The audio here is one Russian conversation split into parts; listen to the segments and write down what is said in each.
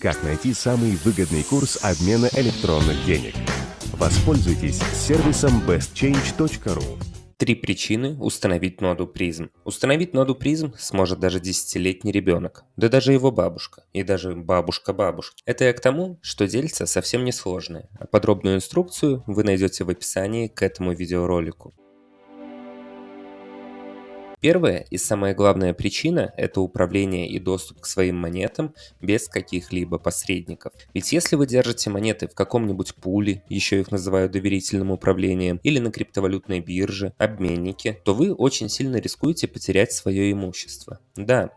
Как найти самый выгодный курс обмена электронных денег? Воспользуйтесь сервисом bestchange.ru. Три причины установить ноду призм. Установить ноду призм сможет даже десятилетний ребенок, да даже его бабушка, и даже бабушка бабушки. Это я к тому, что дельца совсем не сложное, подробную инструкцию вы найдете в описании к этому видеоролику. Первая и самая главная причина – это управление и доступ к своим монетам без каких-либо посредников. Ведь если вы держите монеты в каком-нибудь пуле, еще их называют доверительным управлением, или на криптовалютной бирже, обменнике, то вы очень сильно рискуете потерять свое имущество. Да,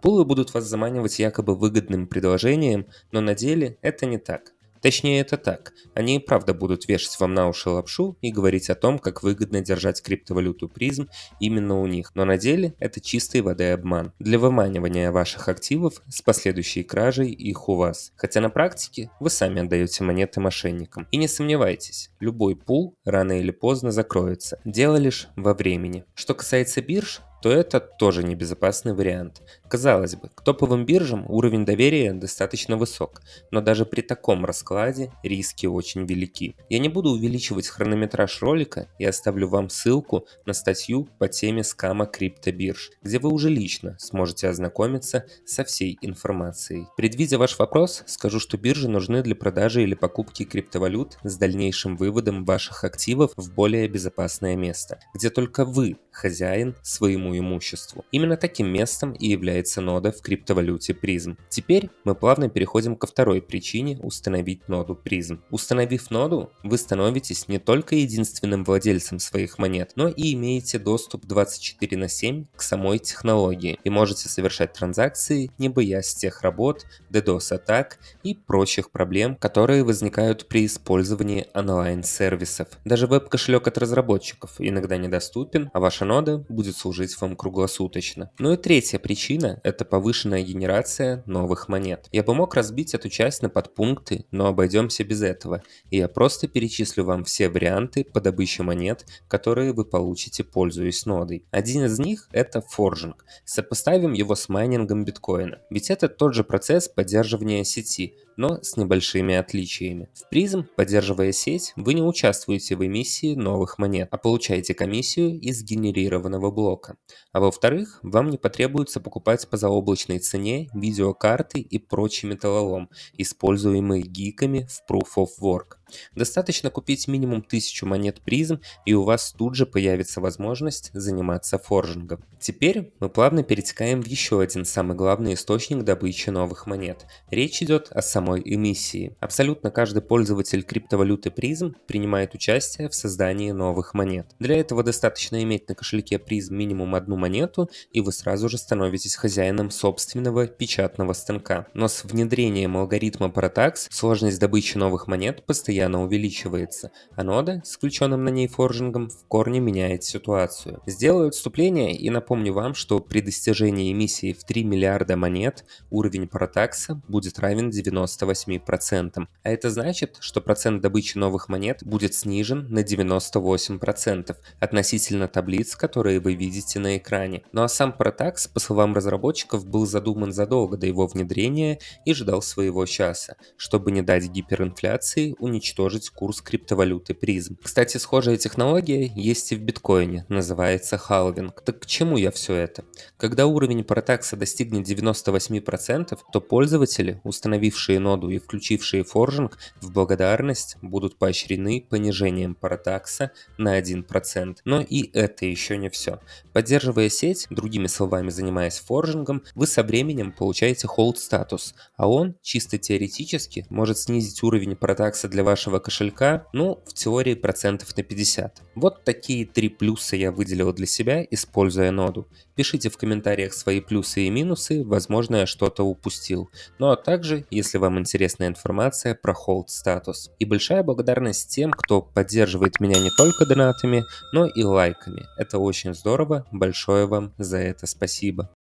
пулы будут вас заманивать якобы выгодным предложением, но на деле это не так. Точнее это так, они и правда будут вешать вам на уши лапшу и говорить о том, как выгодно держать криптовалюту призм именно у них, но на деле это чистой воды обман для выманивания ваших активов с последующей кражей их у вас. Хотя на практике вы сами отдаете монеты мошенникам. И не сомневайтесь, любой пул рано или поздно закроется, дело лишь во времени. Что касается бирж, то это тоже небезопасный вариант. Казалось бы, к топовым биржам уровень доверия достаточно высок, но даже при таком раскладе риски очень велики. Я не буду увеличивать хронометраж ролика и оставлю вам ссылку на статью по теме скама криптобирж, где вы уже лично сможете ознакомиться со всей информацией. Предвидя ваш вопрос, скажу, что биржи нужны для продажи или покупки криптовалют с дальнейшим выводом ваших активов в более безопасное место, где только вы хозяин своему имуществу. Именно таким местом и является нода в криптовалюте призм. Теперь мы плавно переходим ко второй причине установить ноду призм. Установив ноду, вы становитесь не только единственным владельцем своих монет, но и имеете доступ 24 на 7 к самой технологии и можете совершать транзакции, не боясь тех работ, DDoS-атак и прочих проблем, которые возникают при использовании онлайн-сервисов. Даже веб-кошелек от разработчиков иногда недоступен, а ваша нода будет служить вам круглосуточно. Ну и третья причина – это повышенная генерация новых монет. Я бы мог разбить эту часть на подпункты, но обойдемся без этого, и я просто перечислю вам все варианты по добыче монет, которые вы получите, пользуясь нодой. Один из них – это форжинг. Сопоставим его с майнингом биткоина, ведь это тот же процесс поддерживания сети, но с небольшими отличиями. В призм, поддерживая сеть, вы не участвуете в эмиссии новых монет, а получаете комиссию из генерированного блока. А во-вторых, вам не потребуется покупать по заоблачной цене видеокарты и прочий металлолом, используемый гиками в Proof of Work. Достаточно купить минимум 1000 монет призм, и у вас тут же появится возможность заниматься форжингом. Теперь мы плавно перетекаем в еще один самый главный источник добычи новых монет. Речь идет о самой эмиссии. Абсолютно каждый пользователь криптовалюты призм принимает участие в создании новых монет. Для этого достаточно иметь на кошельке призм минимум одну монету, и вы сразу же становитесь хозяином собственного печатного станка. Но с внедрением алгоритма Paratax сложность добычи новых монет постоянно постоянно увеличивается, а нода с включенным на ней форжингом в корне меняет ситуацию. Сделаю отступление и напомню вам, что при достижении эмиссии в 3 миллиарда монет уровень протакса будет равен 98%. А это значит, что процент добычи новых монет будет снижен на 98% относительно таблиц, которые вы видите на экране. Ну а сам протакс, по словам разработчиков, был задуман задолго до его внедрения и ждал своего часа, чтобы не дать гиперинфляции уничтожить уничтожить курс криптовалюты призм. Кстати, схожая технология есть и в биткоине, называется халвинг. Так к чему я все это? Когда уровень протакса достигнет 98%, то пользователи, установившие ноду и включившие форжинг, в благодарность будут поощрены понижением протакса на 1%. Но и это еще не все. Поддерживая сеть, другими словами занимаясь форжингом, вы со временем получаете hold статус, а он чисто теоретически может снизить уровень протакса для вашего вашего кошелька, ну, в теории процентов на 50. Вот такие три плюса я выделил для себя, используя ноду. Пишите в комментариях свои плюсы и минусы, возможно я что-то упустил. Ну а также, если вам интересна информация про hold статус. И большая благодарность тем, кто поддерживает меня не только донатами, но и лайками. Это очень здорово, большое вам за это спасибо.